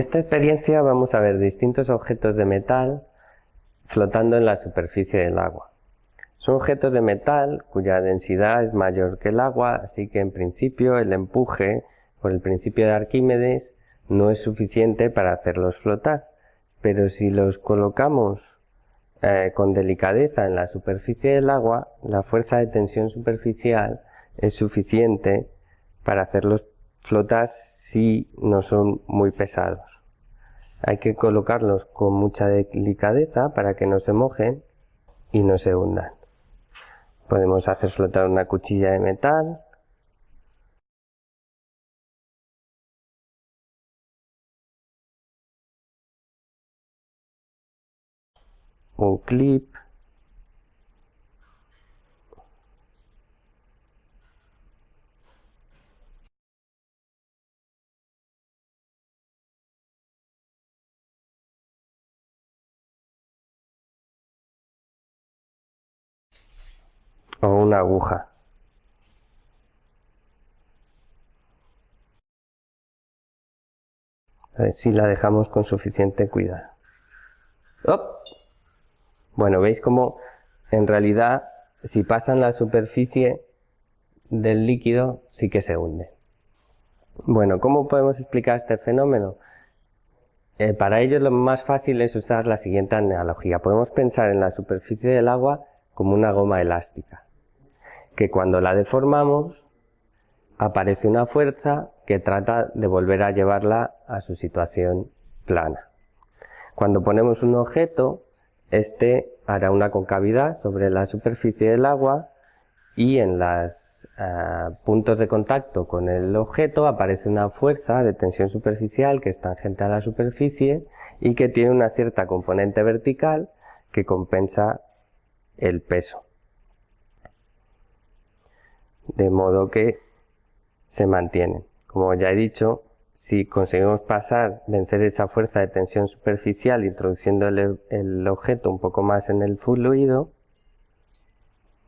Esta experiencia vamos a ver distintos objetos de metal flotando en la superficie del agua. Son objetos de metal cuya densidad es mayor que el agua, así que en principio el empuje por el principio de Arquímedes no es suficiente para hacerlos flotar, pero si los colocamos eh, con delicadeza en la superficie del agua, la fuerza de tensión superficial es suficiente para hacerlos flotar si no son muy pesados. Hay que colocarlos con mucha delicadeza para que no se mojen y no se hundan. Podemos hacer flotar una cuchilla de metal, un clip o una aguja. A ver si la dejamos con suficiente cuidado. Bueno, veis cómo en realidad si pasan la superficie del líquido sí que se hunde. Bueno, ¿cómo podemos explicar este fenómeno? Eh, para ello lo más fácil es usar la siguiente analogía. Podemos pensar en la superficie del agua como una goma elástica que cuando la deformamos aparece una fuerza que trata de volver a llevarla a su situación plana. Cuando ponemos un objeto, este hará una concavidad sobre la superficie del agua y en los eh, puntos de contacto con el objeto aparece una fuerza de tensión superficial que es tangente a la superficie y que tiene una cierta componente vertical que compensa el peso de modo que se mantienen. Como ya he dicho, si conseguimos pasar, vencer esa fuerza de tensión superficial introduciendo el, objeto un poco más en el fluido,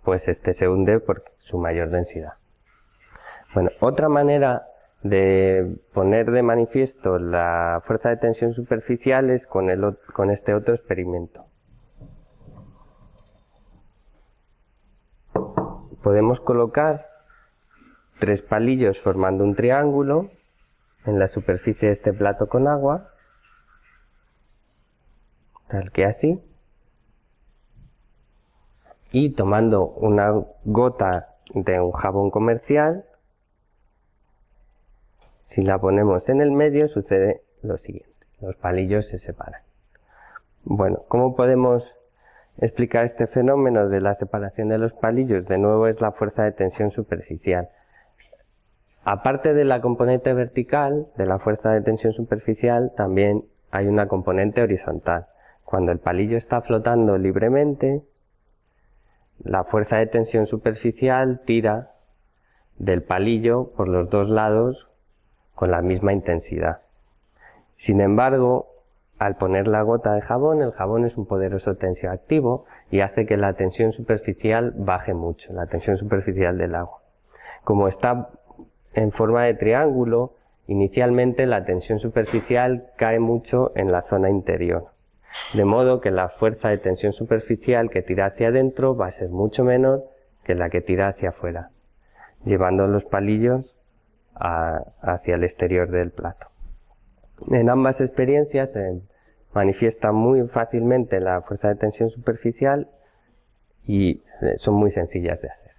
pues este se hunde por su mayor densidad. Bueno, otra manera de poner de manifiesto la fuerza de tensión superficial es con, este otro experimento. Podemos colocar tres palillos formando un triángulo en la superficie de este plato con agua, tal que así, y tomando una gota de un jabón comercial, si la ponemos en el medio sucede lo siguiente, los palillos se separan. Bueno, ¿cómo podemos explicar este fenómeno de la separación de los palillos? De nuevo es la fuerza de tensión superficial. Aparte de la componente vertical, de la fuerza de tensión superficial, también hay una componente horizontal. Cuando el palillo está flotando libremente, la fuerza de tensión superficial tira del palillo por los dos lados con la misma intensidad. Sin embargo, al poner la gota de jabón, el jabón es un poderoso tensioactivo y hace que la tensión superficial baje mucho, la tensión superficial del agua. Como está en forma de triángulo, inicialmente la tensión superficial cae mucho en la zona interior. De modo que la fuerza de tensión superficial que tira hacia adentro va a ser mucho menor que la que tira hacia afuera, llevando los palillos hacia el exterior del plato. En ambas experiencias se manifiesta muy fácilmente la fuerza de tensión superficial y son muy sencillas de hacer.